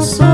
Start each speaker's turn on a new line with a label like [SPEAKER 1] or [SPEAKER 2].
[SPEAKER 1] coração.